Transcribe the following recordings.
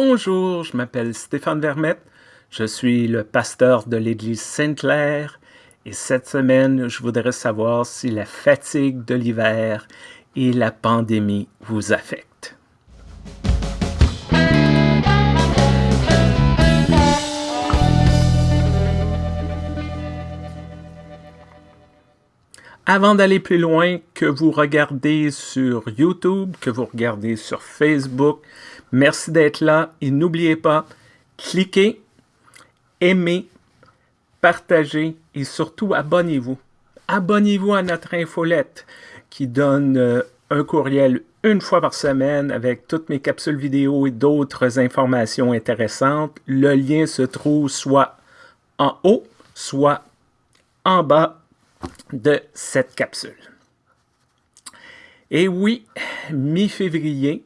Bonjour, je m'appelle Stéphane Vermette, je suis le pasteur de l'Église Sainte-Claire et cette semaine, je voudrais savoir si la fatigue de l'hiver et la pandémie vous affectent. Avant d'aller plus loin, que vous regardez sur YouTube, que vous regardez sur Facebook, merci d'être là et n'oubliez pas, cliquez, aimez, partagez et surtout abonnez-vous. Abonnez-vous à notre infolette qui donne euh, un courriel une fois par semaine avec toutes mes capsules vidéo et d'autres informations intéressantes. Le lien se trouve soit en haut, soit en bas de cette capsule. Et oui, mi-février,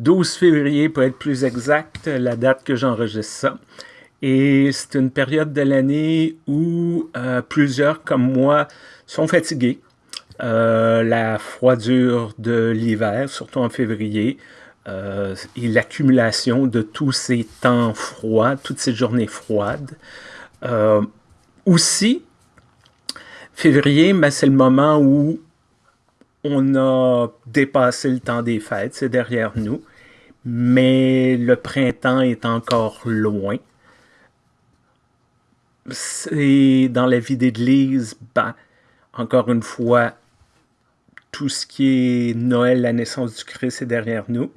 12 février pour être plus exact, la date que j'enregistre ça. Et c'est une période de l'année où euh, plusieurs comme moi sont fatigués. Euh, la froidure de l'hiver, surtout en février, euh, et l'accumulation de tous ces temps froids, toutes ces journées froides. aussi, Février, ben, c'est le moment où on a dépassé le temps des fêtes, c'est derrière nous, mais le printemps est encore loin. C'est dans la vie d'église, ben, encore une fois, tout ce qui est Noël, la naissance du Christ est derrière nous.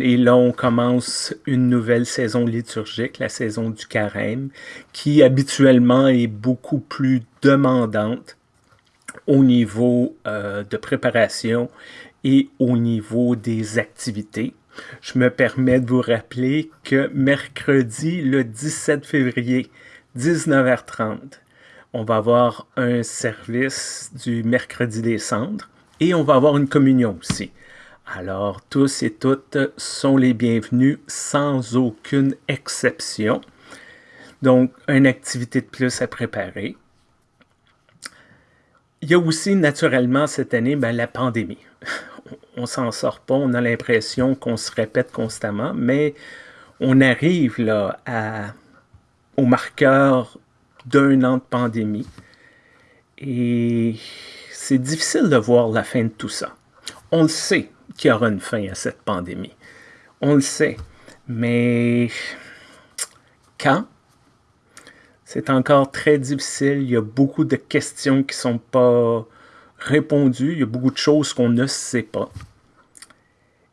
Et là, on commence une nouvelle saison liturgique, la saison du carême, qui habituellement est beaucoup plus demandante au niveau euh, de préparation et au niveau des activités. Je me permets de vous rappeler que mercredi, le 17 février, 19h30, on va avoir un service du mercredi des cendres et on va avoir une communion aussi. Alors, tous et toutes sont les bienvenus sans aucune exception. Donc, une activité de plus à préparer. Il y a aussi naturellement cette année ben, la pandémie. On s'en sort pas, on a l'impression qu'on se répète constamment, mais on arrive là au marqueur d'un an de pandémie. Et c'est difficile de voir la fin de tout ça. On le sait, qu'il y aura une fin à cette pandémie. On le sait. Mais quand? C'est encore très difficile. Il y a beaucoup de questions qui ne sont pas répondues. Il y a beaucoup de choses qu'on ne sait pas.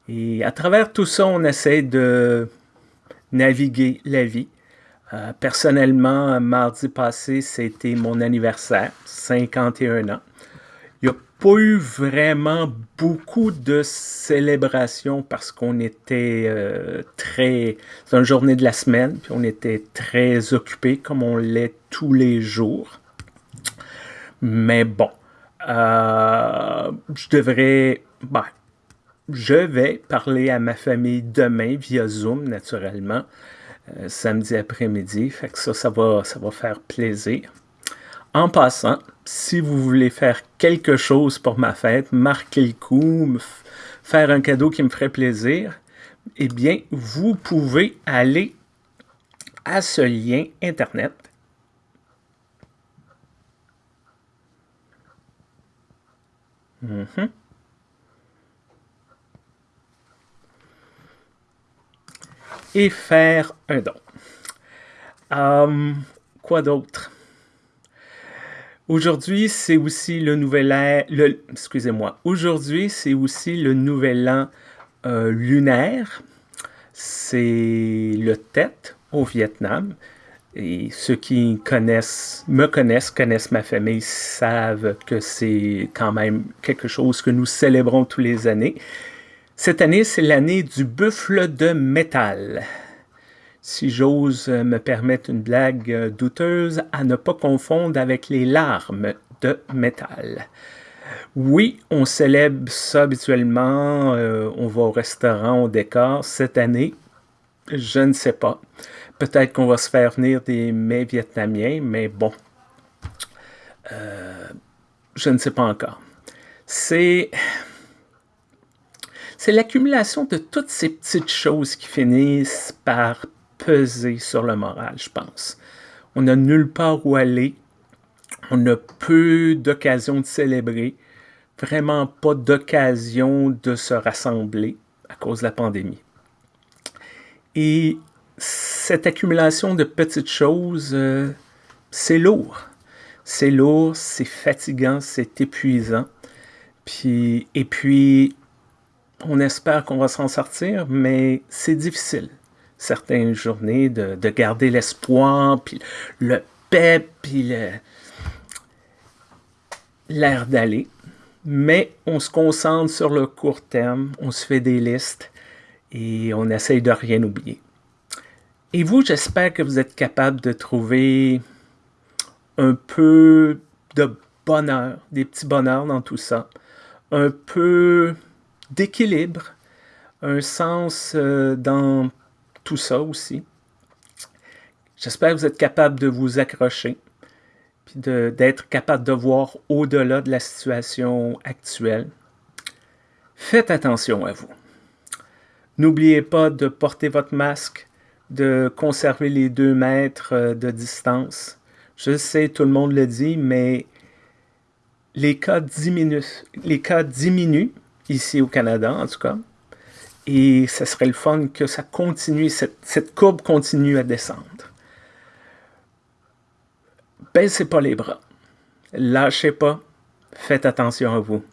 Et à travers tout ça, on essaie de naviguer la vie. Euh, personnellement, mardi passé, c'était mon anniversaire, 51 ans pas eu vraiment beaucoup de célébrations parce qu'on était euh, très... C'est une journée de la semaine, puis on était très occupés comme on l'est tous les jours. Mais bon, euh, je devrais... Ben, je vais parler à ma famille demain via Zoom, naturellement, euh, samedi après-midi. Fait que ça, ça va, ça va faire plaisir. En passant, si vous voulez faire quelque chose pour ma fête, marquer le coup, faire un cadeau qui me ferait plaisir, eh bien, vous pouvez aller à ce lien Internet. Mhm. Et faire un don. Hum, quoi d'autre? Aujourd'hui, c'est aussi le nouvel an, excusez-moi, aujourd'hui, c'est aussi le nouvel an euh, lunaire. C'est le Tet au Vietnam. Et ceux qui connaissent, me connaissent, connaissent ma famille, savent que c'est quand même quelque chose que nous célébrons tous les années. Cette année, c'est l'année du buffle de métal si j'ose me permettre une blague euh, douteuse, à ne pas confondre avec les larmes de métal. Oui, on célèbre ça habituellement, euh, on va au restaurant, au décor. Cette année, je ne sais pas. Peut-être qu'on va se faire venir des mets vietnamiens, mais bon, euh, je ne sais pas encore. C'est c'est l'accumulation de toutes ces petites choses qui finissent par peser sur le moral, je pense. On n'a nulle part où aller. On a peu d'occasions de célébrer. Vraiment pas d'occasion de se rassembler à cause de la pandémie. Et cette accumulation de petites choses, euh, c'est lourd. C'est lourd, c'est fatigant, c'est épuisant. Puis, et puis, on espère qu'on va s'en sortir, mais c'est difficile. Certaines journées de, garder l'espoir, puis le pep, puis l'air d'aller. Mais on se concentre sur le court terme, on se fait des listes et on essaye de rien oublier. Et vous, j'espère que vous êtes capable de trouver un peu de bonheur, des petits bonheurs dans tout ça, un peu d'équilibre, un sens euh, dans tout ça aussi. J'espère que vous êtes capable de vous accrocher, puis d'être capable de voir au-delà de la situation actuelle. Faites attention à vous. N'oubliez pas de porter votre masque, de conserver les deux mètres euh, de distance. Je sais, tout le monde le dit, mais les cas diminuent, les cas diminuent ici au Canada, en tout cas. Et ce serait le fun que ça continue, cette, cette courbe continue à descendre. Baissez pas les bras. Lâchez pas. Faites attention à vous.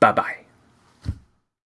Bye bye.